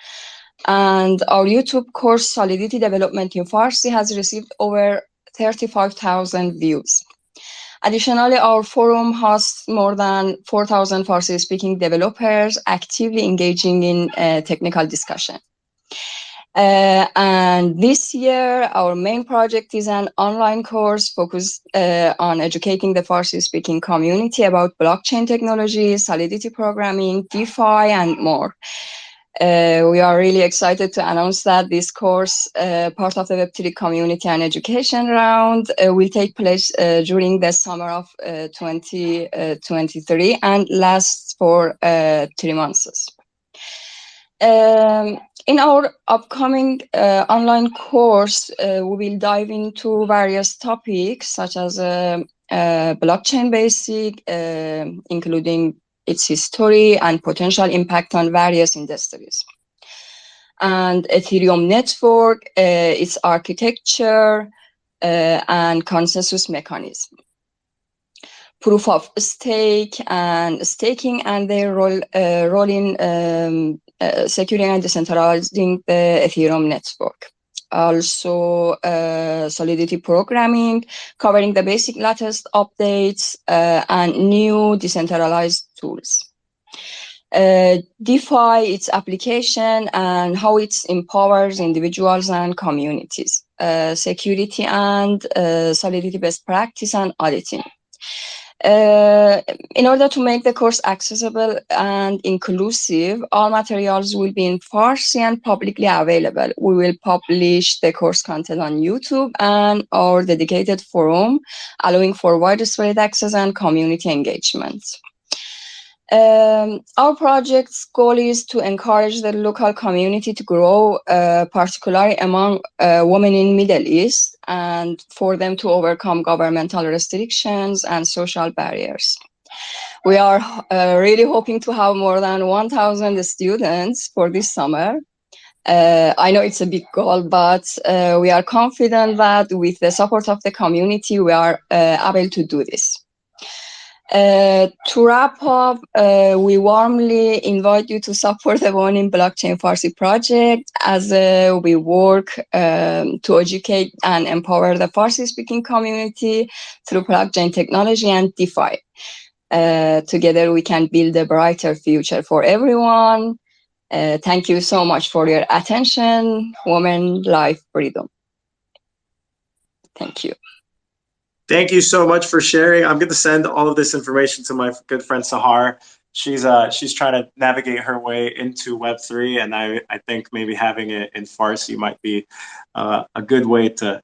and our YouTube course Solidity Development in Farsi has received over 35,000 views. Additionally, our forum hosts more than 4,000 Farsi-speaking developers actively engaging in uh, technical discussion. Uh, and this year, our main project is an online course focused uh, on educating the Farsi-speaking community about blockchain technology, Solidity programming, DeFi, and more. Uh, we are really excited to announce that this course, uh, part of the Web3 community and education round, uh, will take place uh, during the summer of 2023 uh, and lasts for uh, three months. Um, in our upcoming online course, we will dive into various topics such as blockchain basic, including its history and potential impact on various industries. And Ethereum network, uh, its architecture, uh, and consensus mechanism. Proof of stake and staking and their role, uh, role in um, uh, securing and decentralizing the Ethereum network also uh, Solidity programming, covering the basic latest updates uh, and new decentralized tools. Uh, DeFi, its application and how it empowers individuals and communities, uh, security and uh, Solidity best practice and auditing. Uh, in order to make the course accessible and inclusive, all materials will be in Farsi and publicly available. We will publish the course content on YouTube and our dedicated forum, allowing for widespread access and community engagement. Um, our project's goal is to encourage the local community to grow, uh, particularly among uh, women in the Middle East, and for them to overcome governmental restrictions and social barriers. We are uh, really hoping to have more than 1,000 students for this summer. Uh, I know it's a big goal, but uh, we are confident that with the support of the community, we are uh, able to do this. Uh, to wrap up, uh, we warmly invite you to support the Women in Blockchain Farsi project as uh, we work um, to educate and empower the Farsi speaking community through blockchain technology and DeFi. Uh, together, we can build a brighter future for everyone. Uh, thank you so much for your attention. Women, life, freedom. Thank you. Thank you so much for sharing. I'm going to send all of this information to my good friend Sahar. She's uh she's trying to navigate her way into Web3, and I I think maybe having it in Farsi might be uh, a good way to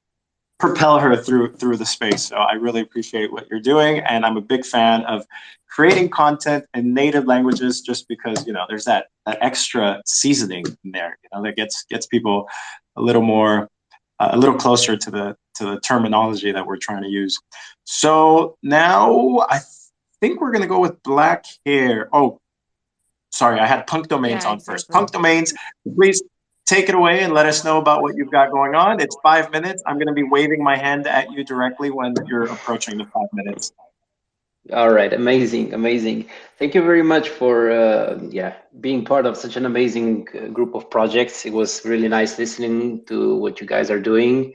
propel her through through the space. So I really appreciate what you're doing, and I'm a big fan of creating content in native languages just because you know there's that that extra seasoning in there, you know, that gets gets people a little more a little closer to the to the terminology that we're trying to use. So now I think we're gonna go with black hair. Oh, sorry, I had punk domains Yeah, on first. Punk domains, please take it away and let us know about what you've got going on. It's five minutes. I'm gonna be waving my hand at you directly when you're approaching the five minutes. All right, amazing, amazing. Thank you very much for uh, yeah being part of such an amazing uh, group of projects. It was really nice listening to what you guys are doing.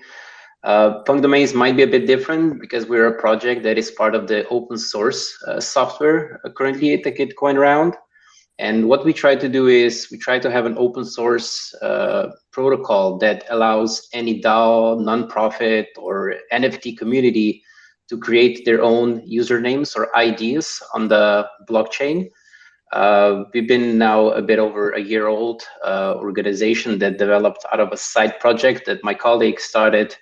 Uh, Punk Domains might be a bit different because we're a project that is part of the open source uh, software uh, currently at the Gitcoin round. And what we try to do is we try to have an open source uh, protocol that allows any DAO, nonprofit, or NFT community to create their own usernames or IDs on the blockchain. Uh, we've been now a bit over a year old uh, organization that developed out of a side project that my colleague started.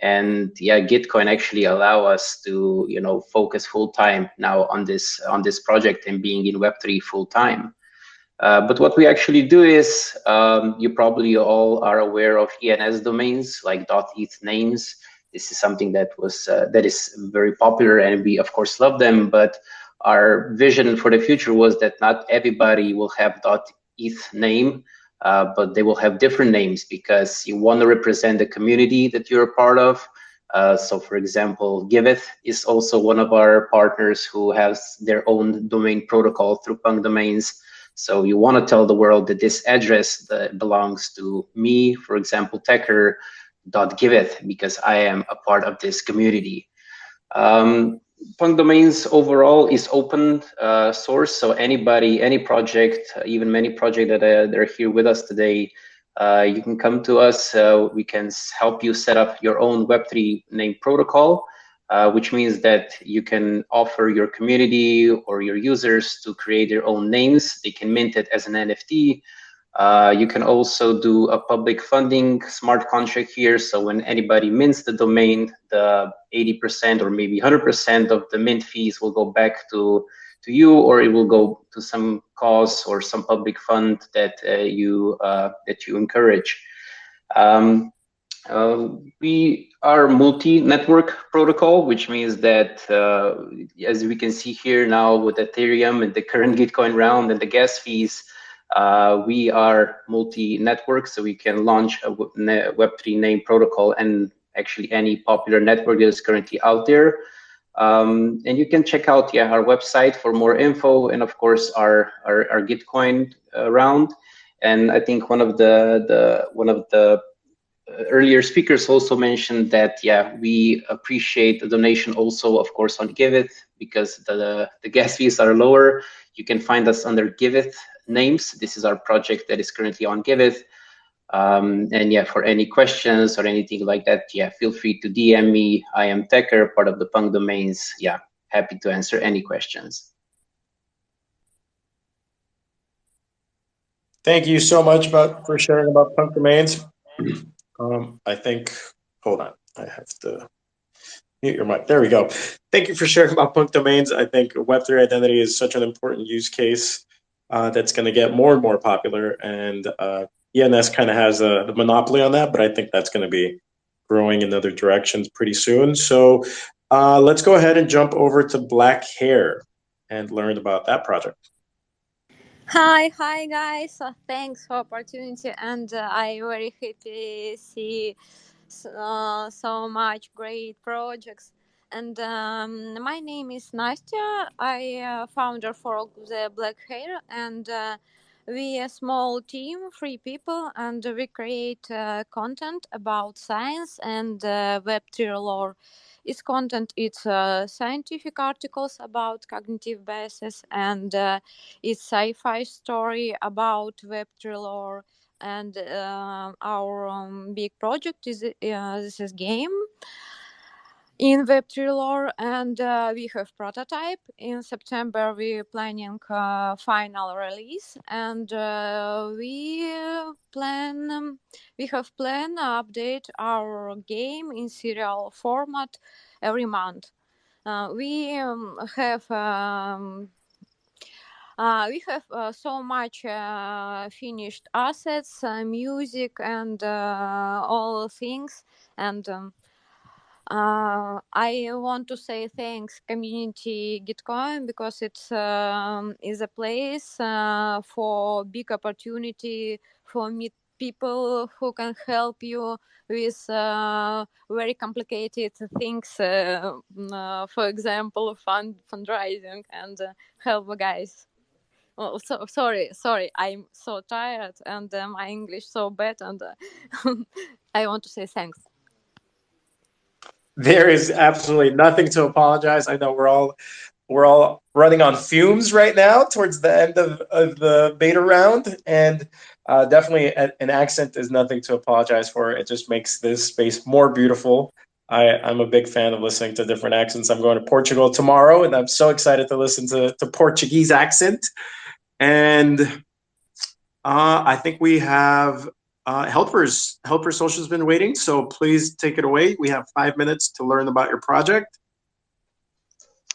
And yeah, Gitcoin actually allow us to, you know, focus full time now on this on this project and being in Web3 full time. Uh, but what we actually do is, um, you probably all are aware of ENS domains like .eth names this is something that was uh, that is very popular and we of course love them but our vision for the future was that not everybody will have .eth name uh, but they will have different names because you want to represent the community that you're a part of. Uh, so for example giveth is also one of our partners who has their own domain protocol through punk domains. So you want to tell the world that this address that belongs to me for example techer dot giveth because I am a part of this community. Um, Punk Domains overall is open uh, source, so anybody, any project, even many projects that are, that are here with us today, uh, you can come to us. Uh, we can help you set up your own Web3 name protocol, uh, which means that you can offer your community or your users to create their own names. They can mint it as an NFT. Uh, you can also do a public funding smart contract here. So when anybody mints the domain, the 80% or maybe 100% of the mint fees will go back to, to you, or it will go to some cause or some public fund that uh, you uh, that you encourage. Um, uh, we are multi-network protocol, which means that, uh, as we can see here now with Ethereum and the current Gitcoin round and the gas fees, uh, we are multi-network, so we can launch a Web3 name protocol and actually any popular network that is currently out there. Um, and you can check out yeah, our website for more info and of course our, our, our Gitcoin uh, round. And I think one of the, the one of the uh, earlier speakers also mentioned that yeah we appreciate the donation also of course on Giveth because the the gas fees are lower. You can find us under Giveth names. This is our project that is currently on Giveth. Um, and yeah, for any questions or anything like that, yeah, feel free to DM me. I am Tecker, part of the Punk Domains. Yeah, happy to answer any questions. Thank you so much about for sharing about Punk Domains. Um, I think, hold on, I have to mute your mic. There we go. Thank you for sharing about Punk Domains. I think Web3 identity is such an important use case uh, that's going to get more and more popular. And uh, ENS kind of has a, the monopoly on that, but I think that's going to be growing in other directions pretty soon. So uh, let's go ahead and jump over to Black Hair and learn about that project. Hi, hi guys. Uh, thanks for opportunity, and uh, I very happy see uh, so much great projects. And um, my name is Nastya. I uh, founder for the Black Hair, and uh, we a small team, three people, and we create uh, content about science and uh, Web3 lore. Its content it's uh, scientific articles about cognitive biases, and uh, it's sci-fi story about Web3 lore. And uh, our um, big project is uh, this is game in Web3 lore, and uh, we have prototype. In September, we're planning uh, final release, and uh, we plan um, we have plan update our game in serial format every month. Uh, we um, have. Um, uh, we have uh, so much finished assets, music, and all things. And um, I want to say thanks community Gitcoin because it's um, is a place uh, for big opportunity for meet people who can help you with uh, very complicated things. Uh, uh, for example, fund fundraising and uh, help guys. Oh, so sorry, sorry. I'm so tired and my English so bad, and *laughs* I want to say thanks. There is absolutely nothing to apologize. I know we're all we're all running on fumes right now towards the end of, of the beta round and uh, definitely an accent is nothing to apologize for. It just makes this space more beautiful. I, i'm a big fan of listening to different accents. I'm going to portugal tomorrow and i'm so excited to listen to, to portuguese accent. And uh, i think we have uh, helpers, Helper Social has been waiting, so please take it away. We have five minutes to learn about your project.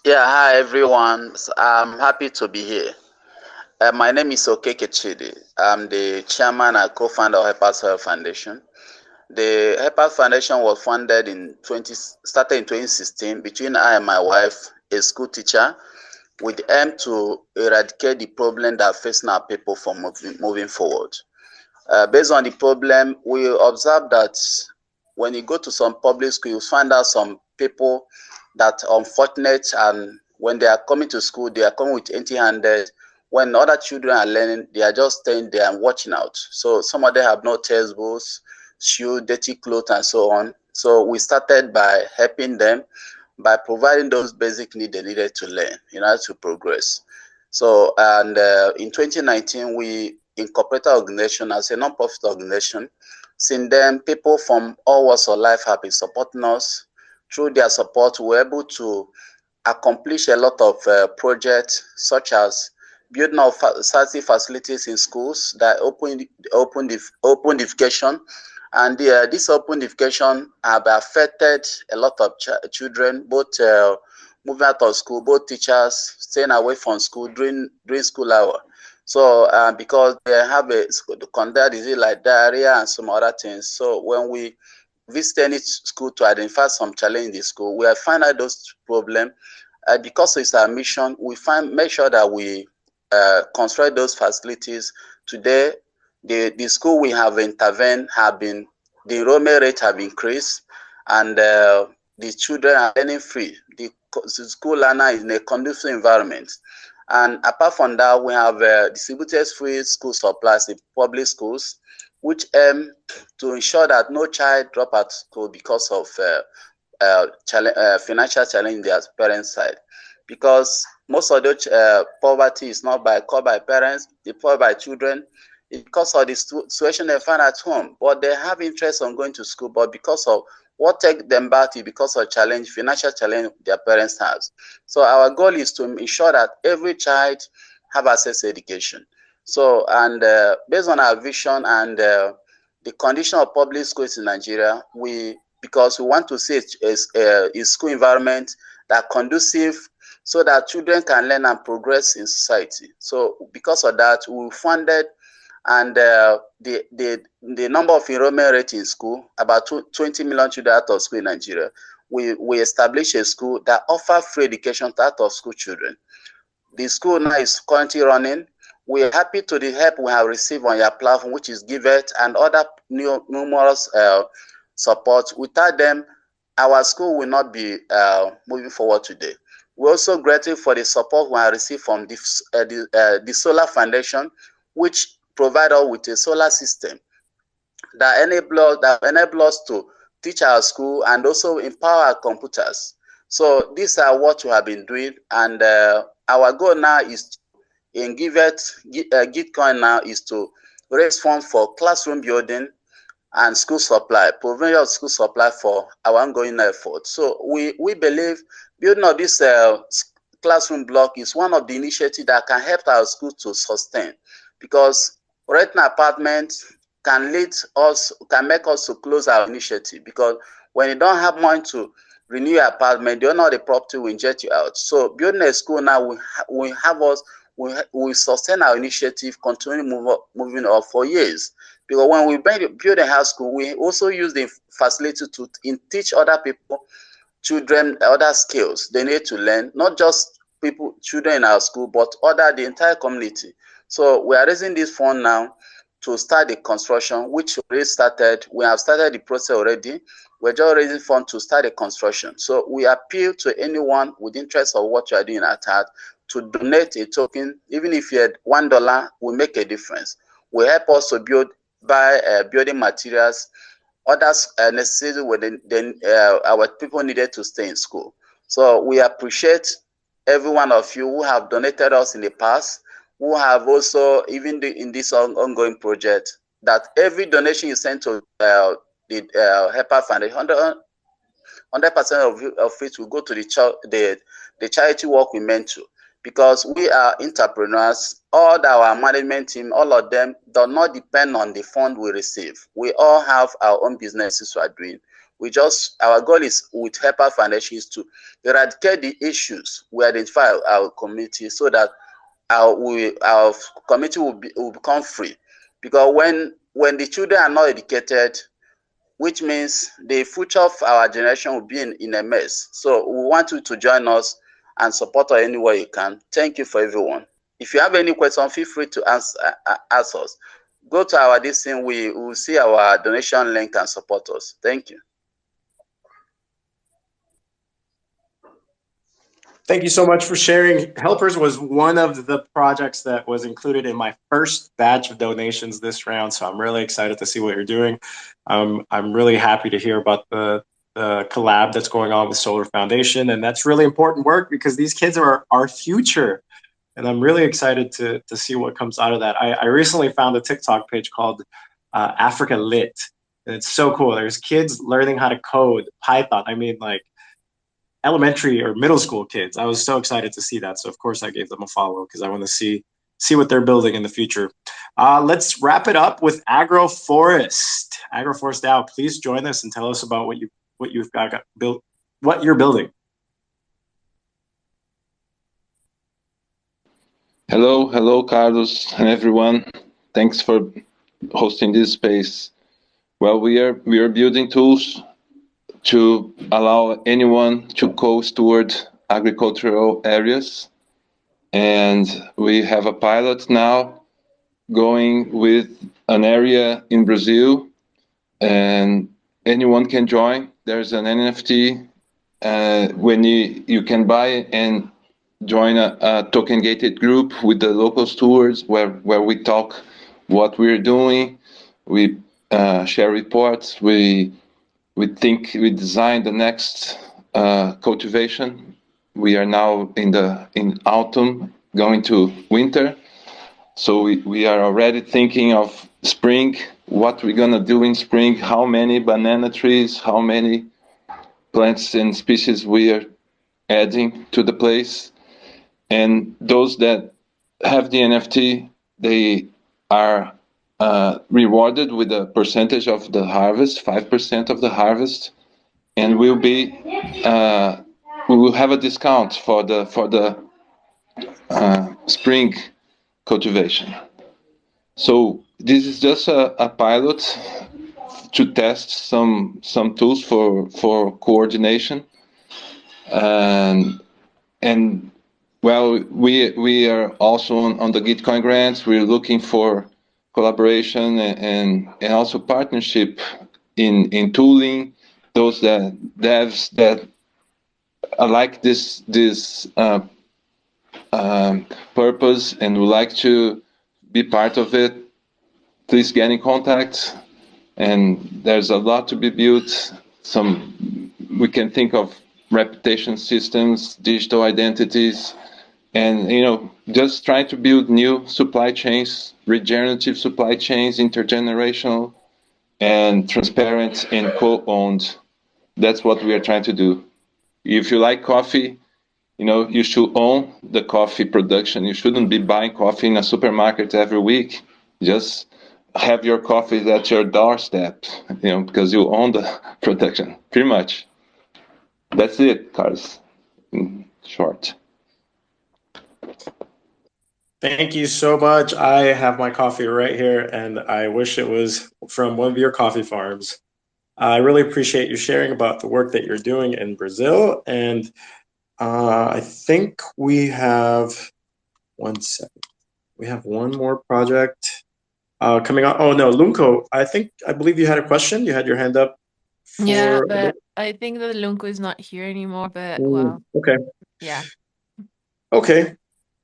Yeah, hi everyone. I'm happy to be here. Uh, my name is Okeke Chidi. I'm the chairman and co-founder of Helpers Health Foundation. The Helpers Foundation was founded in 20, started in 2016 between I and my wife, a school teacher, with the aim to eradicate the problem that facing our people from moving, moving forward. Uh, based on the problem, we observe that when you go to some public school, you find out some people that unfortunate and when they are coming to school, they are coming with empty-handed. When other children are learning, they are just staying there and watching out. So some of them have no textbooks, shoes, dirty clothes, and so on. So we started by helping them. by providing those basic needs they needed to learn in order to progress. So, and uh, in 2019, we incorporated organization as a non-profit organization. Since then, people from all walks of life have been supporting us. Through their support, we're able to accomplish a lot of uh, projects, such as building of safety facilities in schools that open open open education and uh, this open education have affected a lot of ch children both uh, moving out of school both teachers staying away from school during during school hour so uh, because they have a conduct disease like diarrhea and some other things so when we visit any school to identify some challenge in the school we find out those problems uh, because it's our mission we find make sure that we uh, construct those facilities. Today, the, the school we have intervened have been, the enrollment rate have increased and uh, the children are learning free. The, the, school learner is in a conducive environment. And apart from that, we have uh, distributed free school supplies in public schools, which aim to ensure that no child drop out school because of uh, uh, challenge, uh, financial challenge their parents' side. Because most of the uh, poverty is not by caused by parents, it's caused by children. Because of the situation they find at home, but they have interest on going to school, but because of what take them back to because of challenge, financial challenge their parents have. So our goal is to ensure that every child have access to education. So, and uh, based on our vision and uh, the condition of public schools in Nigeria, we, because we want to see a, a, a school environment that conducive so that children can learn and progress in society. So because of that, we funded and uh, the, the, the number of enrollment rate in school, about 20 million children out of school in Nigeria, we, we established a school that offer free education to out of school children. The school now is currently running. We are happy to the help we have received on your platform, which is Giveth and other new, numerous uh, support. Without them, our school will not be uh, moving forward today. We're also grateful for the support we have received from the, uh, the, uh, the Solar Foundation, which provide us with a solar system that enable, that enable us to teach our school and also empower our computers. So these are what we have been doing, and uh, our goal now is in Giveth, uh, Gitcoin now is to raise funds for classroom building and school supply, provision of school supply for our ongoing effort. So we, we believe building of this uh, classroom block is one of the initiatives that can help our school to sustain because renting apartment can lead us, can make us to close our initiative because when you don't have money to renew your apartment, you don't know the property will inject you out. So building a school now ha will have us, we will sustain our initiative, continue move up, moving up for years. Because when we build a high school, we also use the facility to in teach other people, children, other skills they need to learn, not just people, children in our school, but other, the entire community. So we are raising this fund now to start the construction, which already started. We have started the process already. We're just raising funds to start the construction. So we appeal to anyone with interest of what you are doing at heart to donate a token, even if you had one dollar, will make a difference. Will help us to build buy uh, building materials, others uh, necessary then uh, our people needed to stay in school. So we appreciate every one of you who have donated us in the past, who have also, even the, in this on, ongoing project, that every donation you send to uh, the uh, HEPA Foundation, 100% of, of it will go to the, the, the charity work we meant to because we are entrepreneurs. All our management team, all of them, do not depend on the fund we receive. We all have our own businesses we are doing. We just our goal is with HEPA Foundation is to eradicate the issues we identify our community so that our we our community will, be, will become free. Because when when the children are not educated, which means the future of our generation will be in, in a mess. So we want you to join us and support us any way you can. Thank you for everyone. If you have any question, feel free to ask, uh, ask us. Go to our this thing, we will see our donation link and support us. Thank you. Thank you so much for sharing. Helpers was one of the projects that was included in my first batch of donations this round. So I'm really excited to see what you're doing. Um, I'm really happy to hear about the the collab that's going on with Solar Foundation, and that's really important work because these kids are our future, and I'm really excited to to see what comes out of that. I, I recently found a TikTok page called uh, Africa Lit, and it's so cool. There's kids learning how to code Python. I mean, like elementary or middle school kids. I was so excited to see that. So of course I gave them a follow because I want to see see what they're building in the future. Uh, let's wrap it up with Agroforest. Agroforest Now, please join us and tell us about what you what you've got, got built, what you're building. Hello, hello, Carlos and everyone. Thanks for hosting this space. Well, we are we are building tools to allow anyone to co-steward agricultural areas. And we have a pilot now going with an area in Brazil and anyone can join. There's an NFT uh, when you, you can buy and join a, a token gated group with the local stewards where, where we talk what we're doing. We uh, share reports. We we think we design the next uh, cultivation. We are now in the in autumn, going to winter. So we, we are already thinking of spring, what we're gonna do in spring, how many banana trees, how many plants and species we are adding to the place. And those that have the NFT, they are uh, rewarded with a percentage of the harvest, 5% of the harvest, and we'll be uh, we will have a discount for the for the uh, spring cultivation. So this is just a, a pilot to test some some tools for for coordination. And and well we we are also on, on the gitcoin grants. We're looking for collaboration and and also partnership in in tooling. Those that devs that like this this uh, um, purpose and would like to be part of it please get in contact. And there's a lot to be built. Some we can think of reputation systems digital identities and you know just trying to build new supply chains regenerative supply chains intergenerational and transparent and co-owned. That's what we are trying to do. If you like coffee you know you should own the coffee production. You shouldn't be buying coffee in a supermarket every week. Just have your coffee at your doorstep you know because you own the *laughs* production pretty much. That's it Carlos in short Thank you so much. I have my coffee right here, and I wish it was from one of your coffee farms. I really appreciate you sharing about the work that you're doing in Brazil. And uh, I think we have one second. We have one more project uh, coming on. Oh no, Lunco. I think I believe you had a question. You had your hand up. Yeah, but I think that Lunco is not here anymore. But well, Okay. yeah. Okay.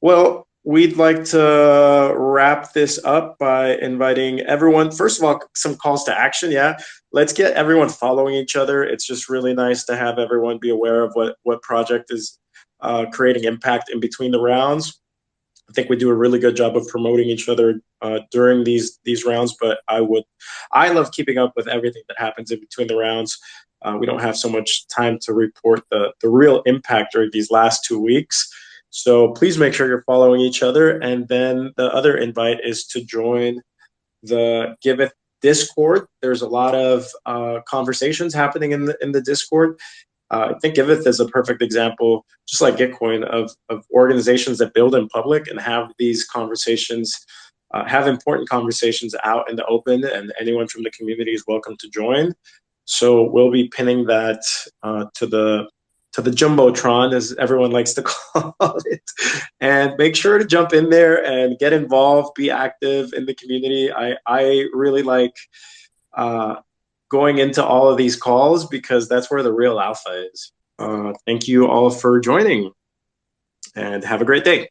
Well, we'd like to wrap this up by inviting everyone. First of all, some calls to action. Yeah, let's get everyone following each other. It's just really nice to have everyone be aware of what what project is uh, creating impact in between the rounds. I think we do a really good job of promoting each other uh, during these these rounds. But I would, I love keeping up with everything that happens in between the rounds. Uh, we don't have so much time to report the the real impact during these last two weeks. So please make sure you're following each other. And then the other invite is to join the Giveth Discord. There's a lot of uh, conversations happening in the in the Discord. Uh, I think Giveth is a perfect example, just like Gitcoin, of of organizations that build in public and have these conversations, uh, have important conversations out in the open, and anyone from the community is welcome to join. So we'll be pinning that uh, to the to the jumbotron, as everyone likes to *laughs* call it, and make sure to jump in there and get involved, be active in the community. I I really like uh, going into all of these calls because that's where the real alpha is. Uh, thank you all for joining, and have a great day.